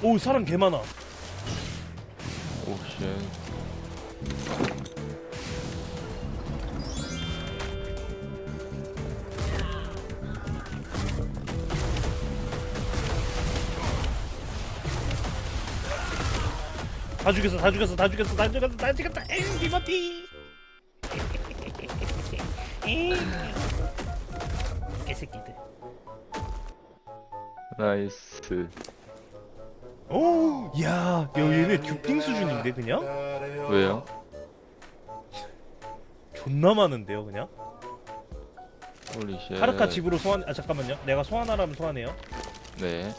오 사람 개 많아. 오쉣 다 죽였어 다 죽였어 다 죽였어 다 죽였어 다 죽였다. 엥 리버티. 엥. 개새끼들. nice 오, 야, 야 얘네 duping 수준인데 그냥? 왜요? 존나 많은데요 그냥? holy shit 카르카 집으로 소환. 아 잠깐만요. 내가 소환하라면 소환해요. 네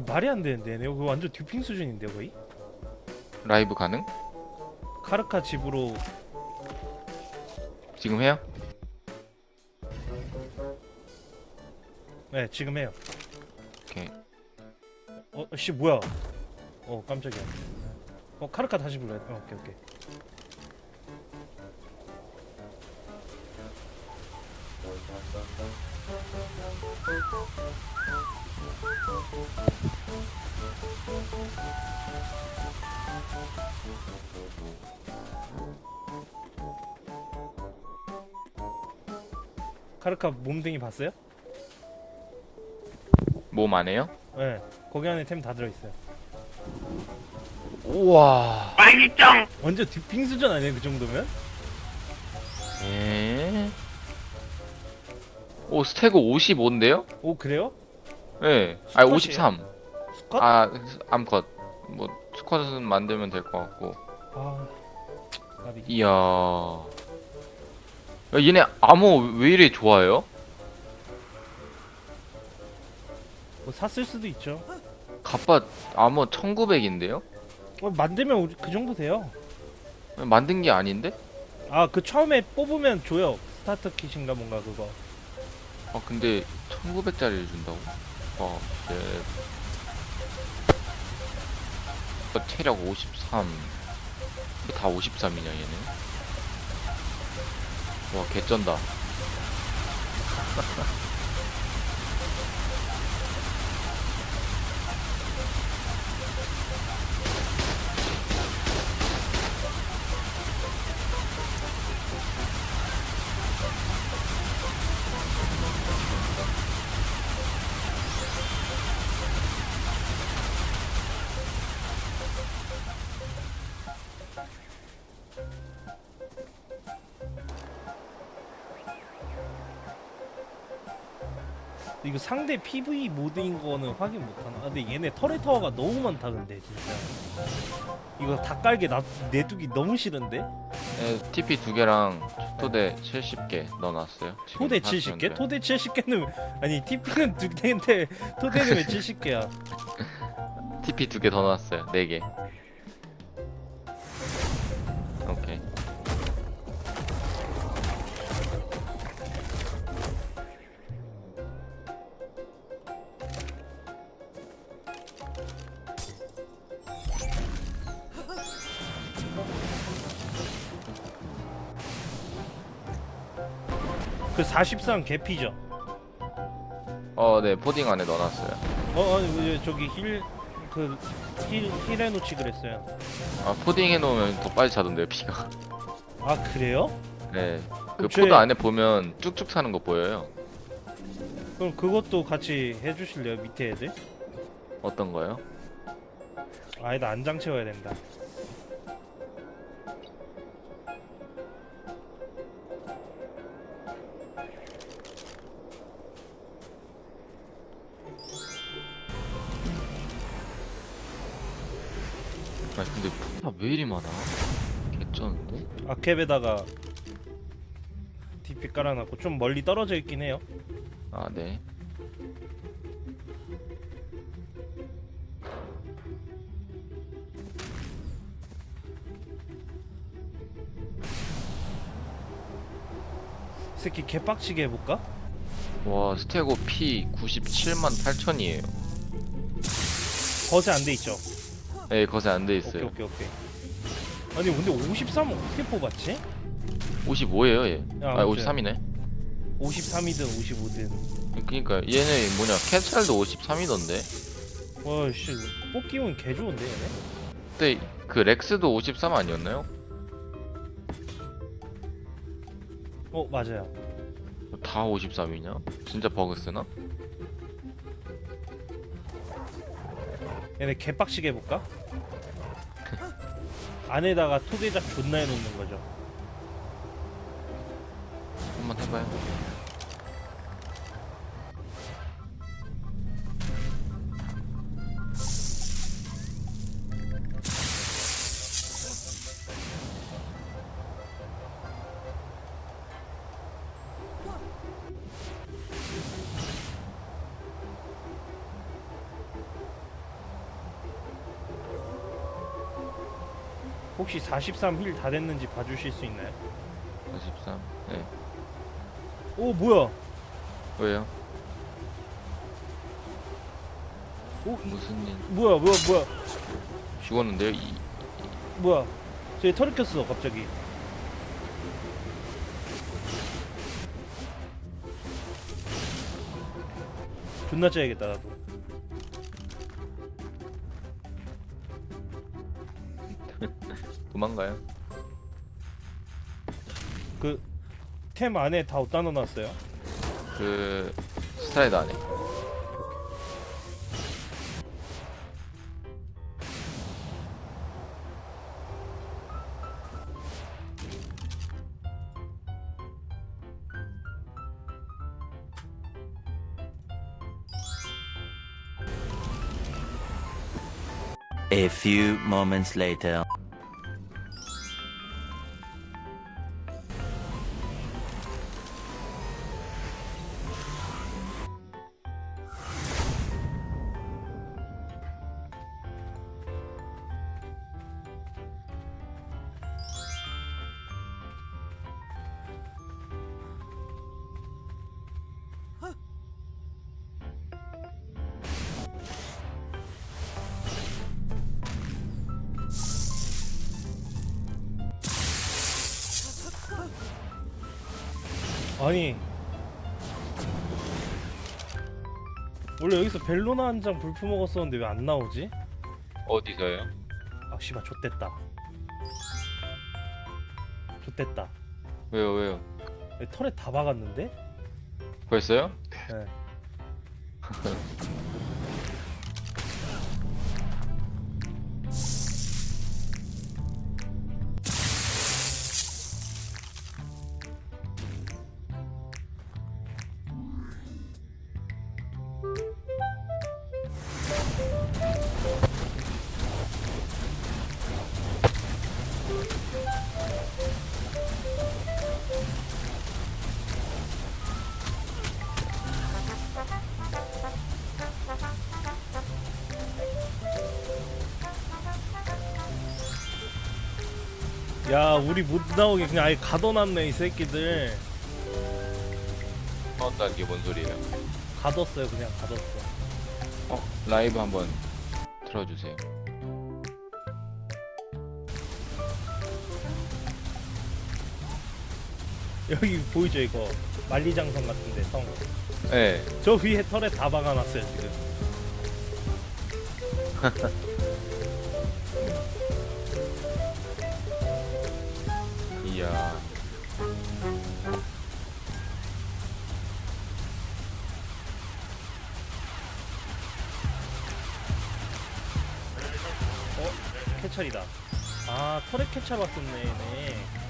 말이 안 되는데 얘네 그거 완전 듀핑 수준인데요 거의? 라이브 가능? 카르카 집으로 지금 해요? 네 지금 해요. 오케이 어, 씨 뭐야? 어 깜짝이야. 어 카르카 다시 불러야 돼. 어, 오케이 오케이. 카르카 몸뚱이 봤어요? 몸안 해요? 네. 거기 안에 템 다 들어있어요. 우와 완전 duping 수준 아니에요 그 정도면? 에? 오 스태그 55인데요? 오 그래요? 네. 아 수컷이에요? 53. 수컷? 아 암컷. 뭐 수컷은 만들면 될 것 같고. 아, 나비. 이야. 야, 얘네 암호 왜 이래 좋아요? 뭐 샀을 수도 있죠. 갑바 암호 1900인데요? 어, 만들면 우리 그 정도 돼요. 만든 게 아닌데? 아 그 처음에 뽑으면 줘요. 스타트 킷인가 뭔가 그거. 아 근데 1900짜리를 준다고? 어, 체력 53. 이게 다 53이냐 얘네? 와 개쩐다. 이거 상대 PV 모드인 거는 확인 못하나? 아, 근데 얘네 터렛 타워가 너무 많다 근데 진짜. 이거 다 깔게 나 내두기 너무 싫은데? 네, TP 두 개랑 토대 70개 넣어놨어요. 토대 하시면 70개? 돼요. 토대 70개는 아니 TP는 두 개인데 토대는 왜 70개야? TP 두 개 더 넣었어요. 네 개. 그43 개피죠? 어, 네, podding 안에 넣어놨어요. 어, 아니 왜 저기 heal 그 heal, heal 해놓지 그랬어요. 아, podding 해놓으면 더 빨리 차던데요, 피가. 아 그래요? 네. 그 제- pod 안에 보면 쭉쭉 사는 거 보여요. 그럼 그것도 같이 해주실래요 밑에 애들? 어떤 거요? 아니다 안장 채워야 된다. 왜 이리 많아? 개쩐데? 아캡에다가 DP 깔아놨고 좀 멀리 떨어져 있긴 해요 아 네. 새끼 개빡치게 해볼까? 와 스테고 P 97만 8천이에요 거세 안 돼 있죠? 네 거세 안 돼 있어요 오케이 오케이 오케이 아니 근데 53은 어떻게 뽑았지? 55예요 얘. 야, 아 아무튼 53이네. 53이든 55든 그니까 얘네 뭐냐 캐찰도 53이던데. 와씨 뽑기면 개 좋은데 얘네? 그때 그 렉스도 53 아니었나요? 어 맞아요 다 53이냐? 진짜 버그 쓰나? 얘네 개빡치게 해볼까? 안에다가 토대작 존나 해놓는 거죠 한번 해봐요. 혹시 43힐 다 됐는지 봐주실 수 있나요? 43. 네. 오 뭐야 왜요? 오 이, 무슨 일? 뭐야 뭐야 뭐야 죽었는데요? 이, 뭐야 저기 털을 켰어 갑자기 존나 짜야겠다 나도 도망가요? 그 템 안에 다 어디다 넣어놨어요? 그 스트라이드 안에. A few moments later. 아니 원래 여기서 벨로나 한 장 불품 먹었었는데 왜 안 나오지? 어디서요? 아 씨발 좆됐다 좆됐다 왜요 왜요? 여기 털에 다 박았는데? 벌써요? 네. 야 우리 못 나오게 그냥 아예 가둬놨네 이 새끼들 나온다는 게뭔 소리예요? 가뒀어요 그냥 가뒀어 어 라이브 한번 틀어주세요. 여기 보이죠 이거 만리장성 같은데 성. 네. 저 위에 털에 다 박아놨어요 지금 이야. 캐찰이다 아 털에 캐찰 왔었네 얘네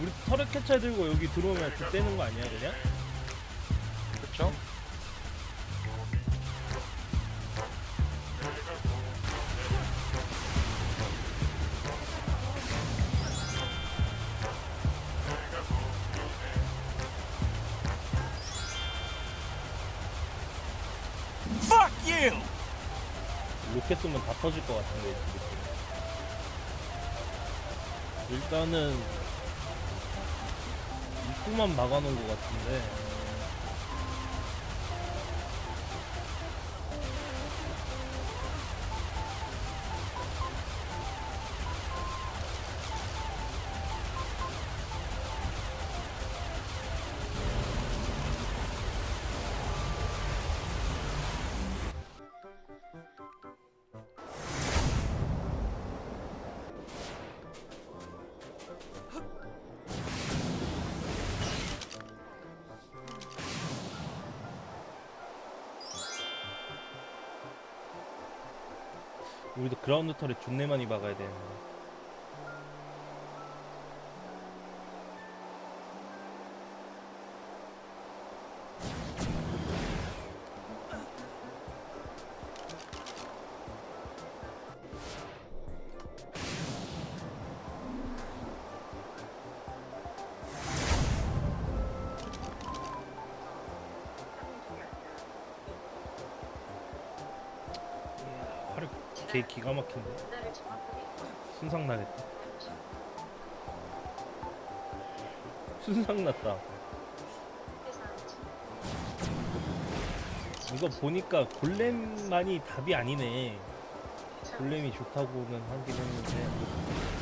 우리 털에 캐찰 들고 여기 들어오면 득되는 거 아니야 그냥? 그렇죠? 로켓 쏘면 다 터질 것 같은데. 일단은 이 입구만 막아놓은 것 같은데 우리도 그라운드 털에 존내 많이 박아야 되는데 화력 개 기가 막힌데. 순삭 나겠다. 순삭 났다. 이거 보니까 골렘만이 답이 아니네. 골렘이 좋다고는 하긴 했는데